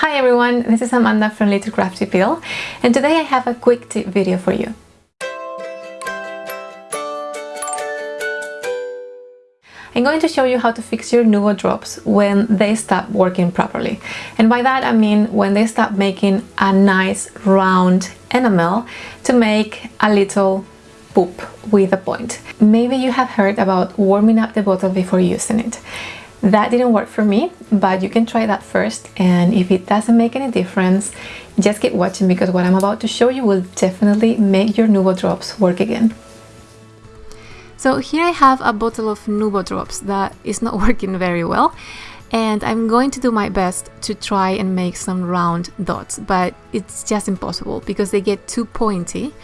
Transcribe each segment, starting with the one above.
Hi everyone, this is Amanda from Little Crafty Pill and today I have a quick tip video for you. I'm going to show you how to fix your Nuvo drops when they stop working properly. And by that I mean when they stop making a nice round enamel to make a little poop with a point. Maybe you have heard about warming up the bottle before using it. That didn't work for me, but you can try that first and if it doesn't make any difference, just keep watching because what I'm about to show you will definitely make your Nuvo drops work again. So here I have a bottle of Nuvo drops that is not working very well and I'm going to do my best to try and make some round dots but it's just impossible because they get too pointy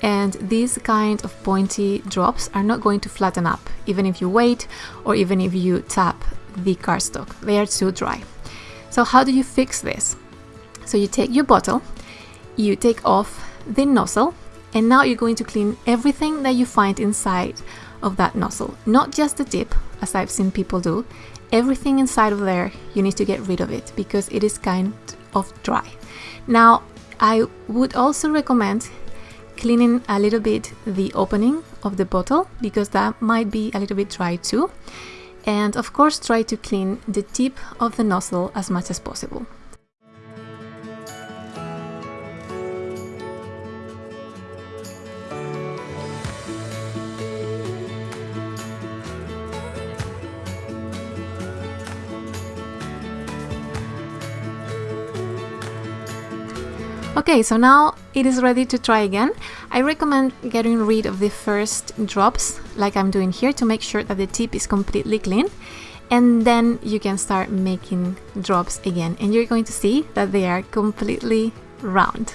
and these kind of pointy drops are not going to flatten up even if you wait or even if you tap the cardstock they are too dry so how do you fix this so you take your bottle you take off the nozzle and now you're going to clean everything that you find inside of that nozzle. Not just the tip, as I've seen people do. Everything inside of there, you need to get rid of it because it is kind of dry. Now, I would also recommend cleaning a little bit the opening of the bottle because that might be a little bit dry too. And of course, try to clean the tip of the nozzle as much as possible. Okay, so now it is ready to try again. I recommend getting rid of the first drops, like I'm doing here, to make sure that the tip is completely clean. And then you can start making drops again. And you're going to see that they are completely round.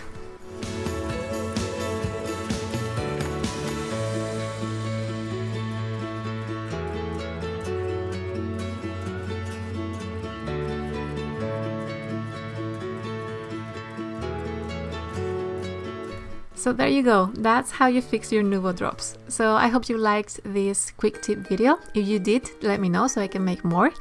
So there you go, that's how you fix your Nuvo drops. So I hope you liked this quick tip video. If you did, let me know so I can make more.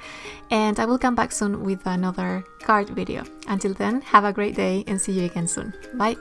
And I will come back soon with another card video. Until then, have a great day and see you again soon. Bye!